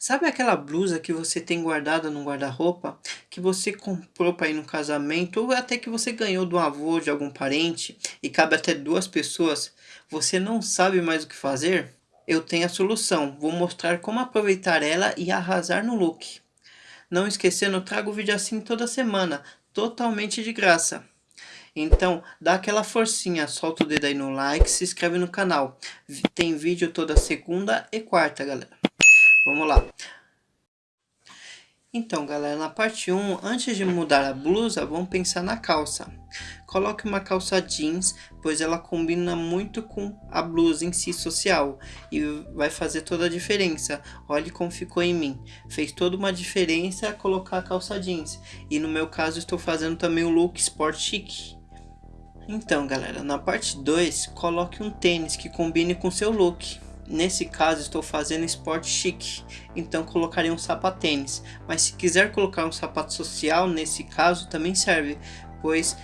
Sabe aquela blusa que você tem guardada no guarda-roupa, que você comprou para ir no casamento ou até que você ganhou do avô de algum parente e cabe até duas pessoas? Você não sabe mais o que fazer? Eu tenho a solução, vou mostrar como aproveitar ela e arrasar no look. Não esquecendo, trago vídeo assim toda semana, totalmente de graça. Então, dá aquela forcinha, solta o dedo aí no like, se inscreve no canal. Tem vídeo toda segunda e quarta, galera. Vamos lá. Então, galera, na parte 1, antes de mudar a blusa, vamos pensar na calça. Coloque uma calça jeans, pois ela combina muito com a blusa em si social e vai fazer toda a diferença. Olhe como ficou em mim. Fez toda uma diferença colocar a calça jeans. E no meu caso, estou fazendo também o look sport chic. Então, galera, na parte 2, coloque um tênis que combine com seu look. Nesse caso estou fazendo esporte chique, então colocarei um sapatênis. Mas se quiser colocar um sapato social, nesse caso também serve, pois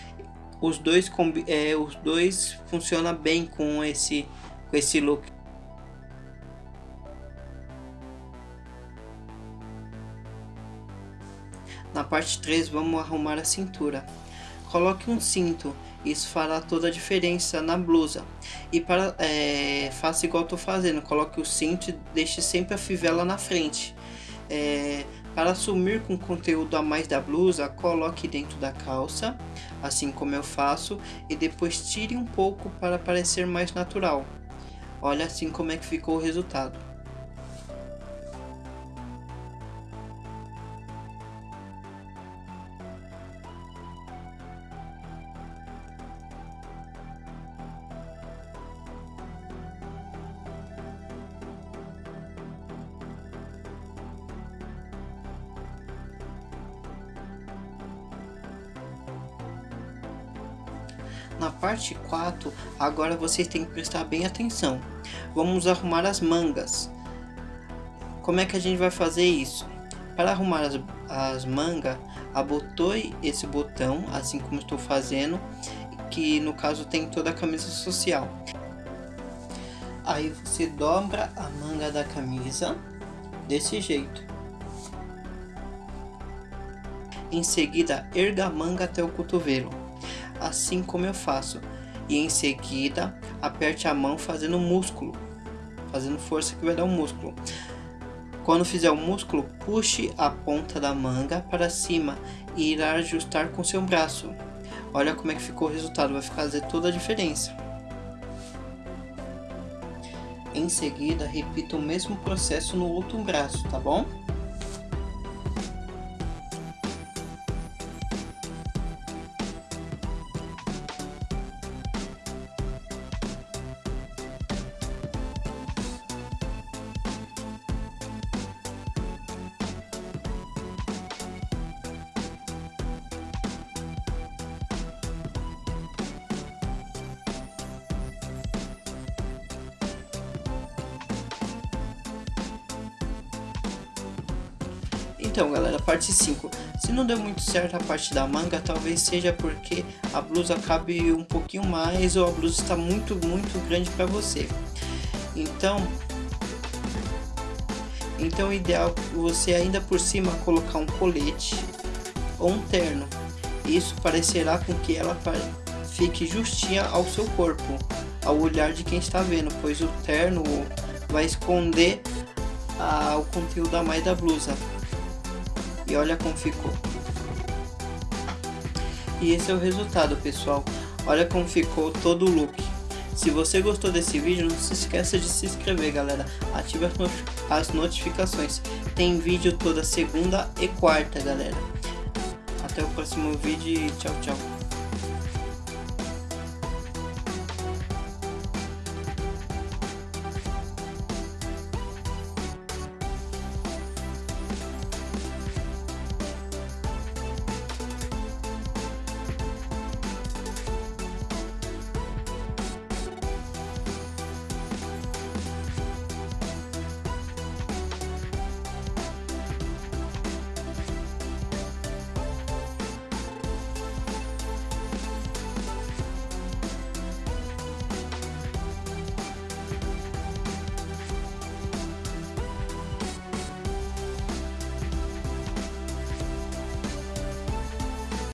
os dois, é, os dois funcionam bem com esse, com esse look. Na parte 3 vamos arrumar a cintura. Coloque um cinto isso fará toda a diferença na blusa. E para é, faça igual estou fazendo, coloque o cinto e deixe sempre a fivela na frente. É, para assumir com conteúdo a mais da blusa, coloque dentro da calça, assim como eu faço, e depois tire um pouco para parecer mais natural. Olha assim como é que ficou o resultado. Na parte 4, agora vocês têm que prestar bem atenção. Vamos arrumar as mangas. Como é que a gente vai fazer isso? Para arrumar as, as mangas, abotoe esse botão, assim como estou fazendo, que no caso tem toda a camisa social. Aí você dobra a manga da camisa, desse jeito. Em seguida, erga a manga até o cotovelo assim como eu faço. E em seguida, aperte a mão fazendo músculo, fazendo força que vai dar um músculo. Quando fizer o músculo, puxe a ponta da manga para cima e irá ajustar com seu braço. Olha como é que ficou o resultado, vai fazer toda a diferença. Em seguida, repita o mesmo processo no outro braço, tá bom? Então galera, parte 5. Se não deu muito certo a parte da manga, talvez seja porque a blusa cabe um pouquinho mais ou a blusa está muito, muito grande para você. Então, então o ideal é você ainda por cima colocar um colete ou um terno. Isso parecerá com que ela fique justinha ao seu corpo, ao olhar de quem está vendo, pois o terno vai esconder ah, o conteúdo a mais da blusa. E olha como ficou. E esse é o resultado, pessoal. Olha como ficou todo o look. Se você gostou desse vídeo, não se esqueça de se inscrever, galera. Ative as notificações. Tem vídeo toda segunda e quarta, galera. Até o próximo vídeo e tchau, tchau.